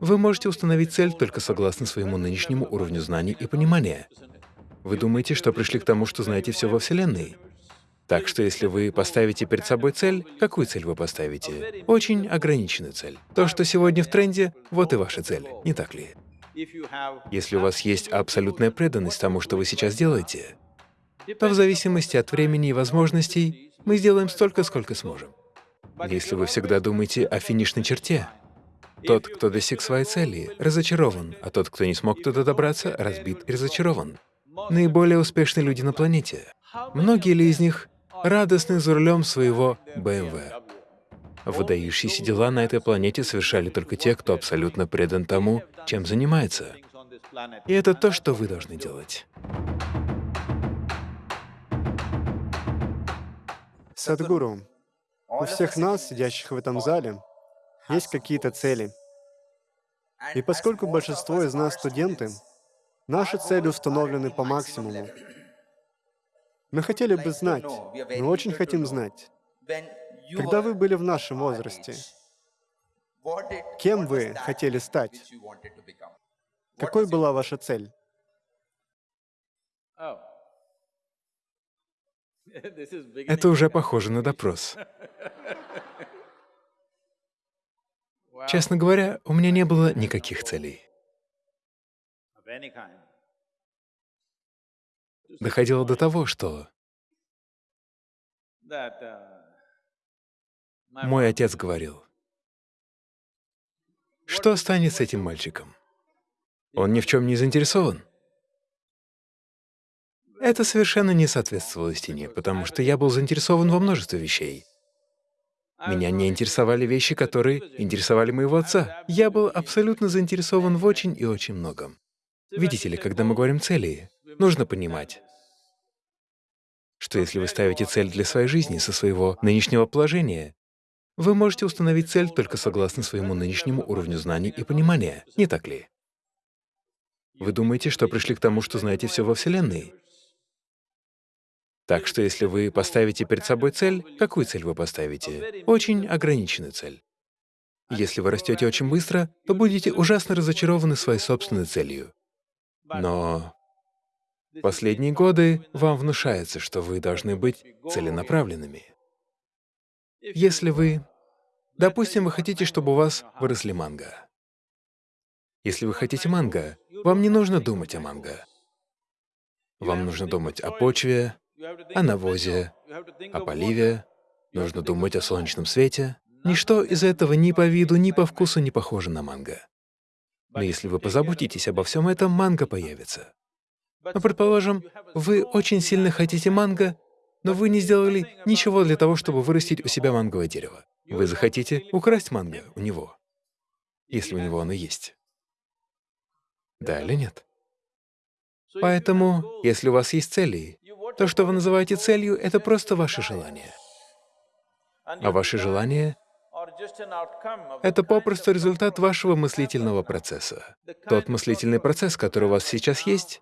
Вы можете установить цель только согласно своему нынешнему уровню знаний и понимания. Вы думаете, что пришли к тому, что знаете все во Вселенной? Так что если вы поставите перед собой цель, какую цель вы поставите? Очень ограниченную цель. То, что сегодня в тренде, вот и ваша цель, не так ли? Если у вас есть абсолютная преданность тому, что вы сейчас делаете, то в зависимости от времени и возможностей мы сделаем столько, сколько сможем. Если вы всегда думаете о финишной черте, тот, кто достиг своей цели, разочарован, а тот, кто не смог туда добраться, разбит и разочарован. Наиболее успешные люди на планете. Многие ли из них радостны за рулем своего BMW? Выдающиеся дела на этой планете совершали только те, кто абсолютно предан тому, чем занимается. И это то, что вы должны делать. Садгуру, у всех нас, сидящих в этом зале, есть какие-то цели. И поскольку большинство из нас студенты, наши цели установлены по максимуму. Мы хотели бы знать, мы очень хотим знать, когда вы были в нашем возрасте, кем вы хотели стать? Какой была ваша цель? Это уже похоже на допрос. Честно говоря, у меня не было никаких целей. Доходило до того, что мой отец говорил, что станет с этим мальчиком? Он ни в чем не заинтересован. Это совершенно не соответствовало истине, потому что я был заинтересован во множестве вещей. Меня не интересовали вещи, которые интересовали моего отца. Я был абсолютно заинтересован в очень и очень многом. Видите ли, когда мы говорим «цели», нужно понимать, что если вы ставите цель для своей жизни со своего нынешнего положения, вы можете установить цель только согласно своему нынешнему уровню знаний и понимания, не так ли? Вы думаете, что пришли к тому, что знаете все во Вселенной? Так что если вы поставите перед собой цель, какую цель вы поставите? Очень ограниченную цель. Если вы растете очень быстро, то будете ужасно разочарованы своей собственной целью. Но последние годы вам внушается, что вы должны быть целенаправленными. Если вы… Допустим, вы хотите, чтобы у вас выросли манго. Если вы хотите манго, вам не нужно думать о манго. Вам нужно думать о почве, о навозе, о поливе, нужно думать о солнечном свете. Ничто из этого ни по виду, ни по вкусу не похоже на манго. Но если вы позаботитесь обо всем этом, манго появится. Но, предположим, вы очень сильно хотите манго, но вы не сделали ничего для того, чтобы вырастить у себя манговое дерево. Вы захотите украсть манго у него, если у него оно есть. Да или нет? Поэтому, если у вас есть цели, то, что вы называете целью, — это просто ваше желание. А ваше желание — это попросту результат вашего мыслительного процесса. Тот мыслительный процесс, который у вас сейчас есть,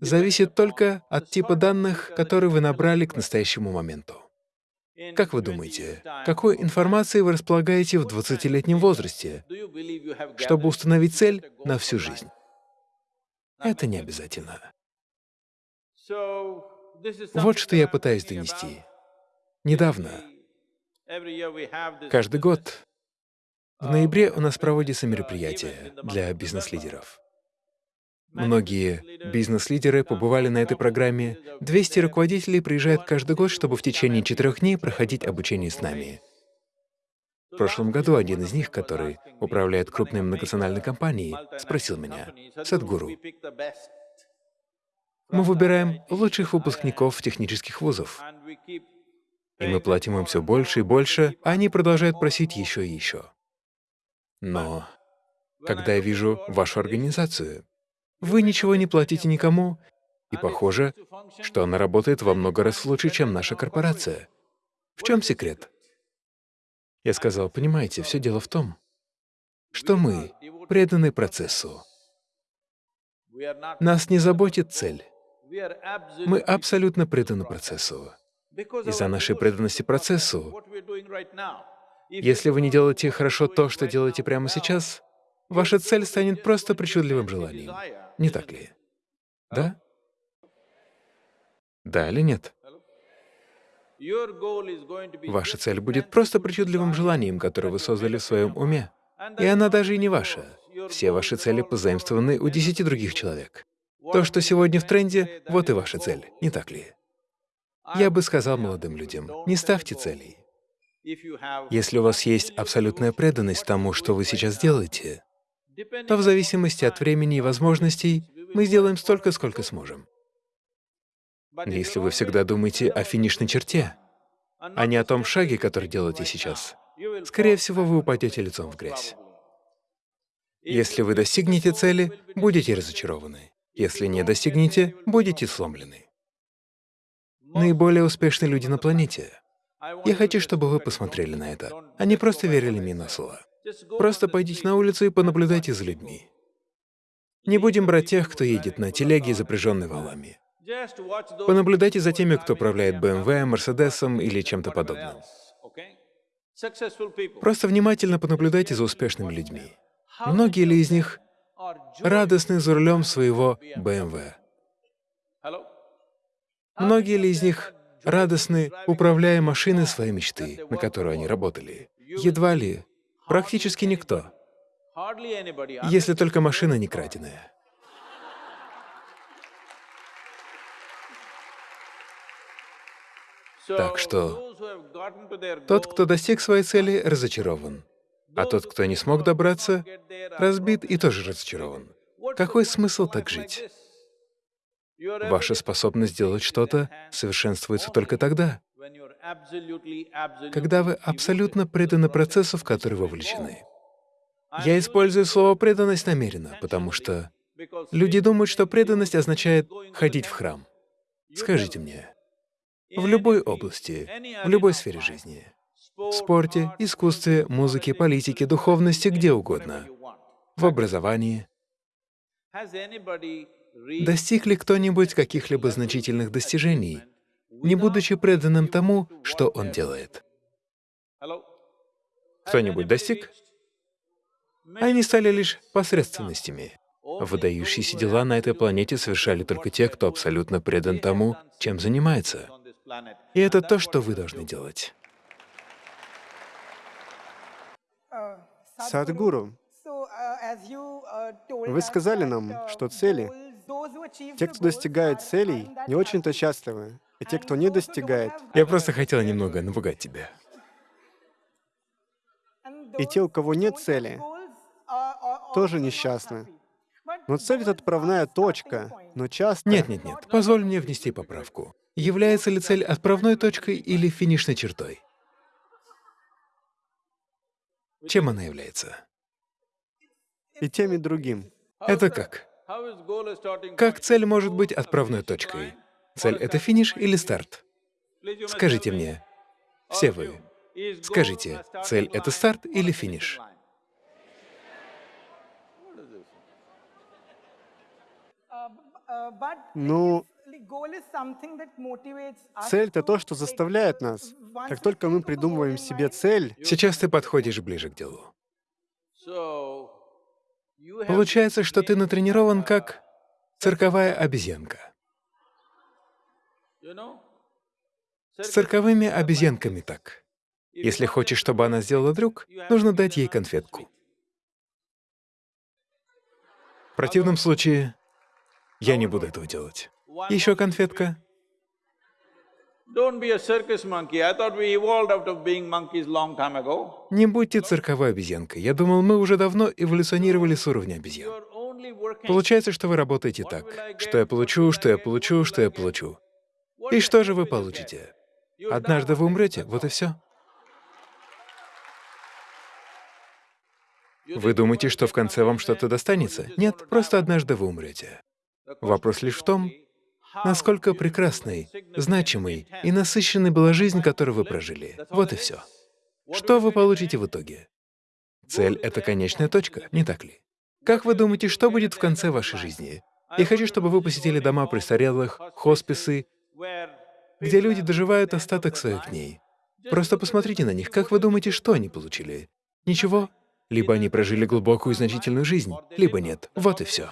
зависит только от типа данных, которые вы набрали к настоящему моменту. Как вы думаете, какой информацией вы располагаете в 20-летнем возрасте, чтобы установить цель на всю жизнь? Это не обязательно. Вот что я пытаюсь донести. Недавно, каждый год, в ноябре у нас проводится мероприятие для бизнес-лидеров. Многие бизнес-лидеры побывали на этой программе. 200 руководителей приезжают каждый год, чтобы в течение четырех дней проходить обучение с нами. В прошлом году один из них, который управляет крупной многонациональной компанией, спросил меня, «Садгуру, мы выбираем лучших выпускников технических вузов, и мы платим им все больше и больше, а они продолжают просить еще и еще. Но когда я вижу вашу организацию, вы ничего не платите никому, и похоже, что она работает во много раз лучше, чем наша корпорация. В чем секрет? Я сказал, понимаете, все дело в том, что мы преданы процессу. Нас не заботит цель. Мы абсолютно преданы процессу. Из-за нашей преданности процессу Если вы не делаете хорошо то, что делаете прямо сейчас, ваша цель станет просто причудливым желанием. Не так ли? Да? Да или нет? Ваша цель будет просто причудливым желанием, которое вы создали в своем уме. И она даже и не ваша. Все ваши цели позаимствованы у десяти других человек. То, что сегодня в тренде, вот и ваша цель, не так ли? Я бы сказал молодым людям, не ставьте целей. Если у вас есть абсолютная преданность тому, что вы сейчас делаете, то в зависимости от времени и возможностей мы сделаем столько, сколько сможем. Если вы всегда думаете о финишной черте, а не о том шаге, который делаете сейчас, скорее всего, вы упадете лицом в грязь. Если вы достигнете цели, будете разочарованы. Если не достигнете, будете сломлены. Наиболее успешные люди на планете. Я хочу, чтобы вы посмотрели на это, не просто верили мне на слово. Просто пойдите на улицу и понаблюдайте за людьми. Не будем брать тех, кто едет на телеге, запряженной валами. Понаблюдайте за теми, кто управляет BMW, Мерседесом или чем-то подобным. Просто внимательно понаблюдайте за успешными людьми. Многие ли из них радостны за рулем своего BMW? Многие ли из них радостны, управляя машиной своей мечты, на которую они работали? Едва ли. Практически никто. Если только машина не краденая. Так что тот, кто достиг своей цели, разочарован. А тот, кто не смог добраться, разбит и тоже разочарован. Какой смысл так жить? Ваша способность делать что-то совершенствуется только тогда, когда вы абсолютно преданы процессу, в который вовлечены. Я использую слово «преданность» намеренно, потому что люди думают, что преданность означает ходить в храм. Скажите мне, в любой области, в любой сфере жизни, в спорте, искусстве, музыке, политике, духовности, где угодно, в образовании. Достиг ли кто-нибудь каких-либо значительных достижений, не будучи преданным тому, что он делает? Кто-нибудь достиг? Они стали лишь посредственностями. Выдающиеся дела на этой планете совершали только те, кто абсолютно предан тому, чем занимается. И это то, что вы должны делать. Садгуру, вы сказали нам, что цели, те, кто достигает целей, не очень-то счастливы, и те, кто не достигает, Я просто хотел немного напугать тебя. и те, у кого нет цели, тоже несчастны. Но цель — это отправная точка, но часто... Нет, нет, нет, позволь мне внести поправку. Является ли цель отправной точкой или финишной чертой? Чем она является? И тем, и другим. Это как? Как цель может быть отправной точкой? Цель — это финиш или старт? Скажите мне, все вы, скажите, цель — это старт или финиш? Ну, цель — это то, что заставляет нас. Как только мы придумываем себе цель, Сейчас ты подходишь ближе к делу. Получается, что ты натренирован как цирковая обезьянка. С цирковыми обезьянками так. Если хочешь, чтобы она сделала трюк, нужно дать ей конфетку. В противном случае я не буду этого делать. Еще конфетка. Не будьте цирковой обезьянкой. Я думал, мы уже давно эволюционировали с уровня обезьян. Получается, что вы работаете так. Что я получу, что я получу, что я получу. И что же вы получите? Однажды вы умрете, вот и все. Вы думаете, что в конце вам что-то достанется? Нет, просто однажды вы умрете. Вопрос лишь в том, насколько прекрасной, значимой и насыщенной была жизнь, которую вы прожили. Вот и все. Что вы получите в итоге? Цель — это конечная точка, не так ли? Как вы думаете, что будет в конце вашей жизни? Я хочу, чтобы вы посетили дома престарелых, хосписы, где люди доживают остаток своих дней. Просто посмотрите на них, как вы думаете, что они получили? Ничего. Либо они прожили глубокую и значительную жизнь, либо нет. Вот и все.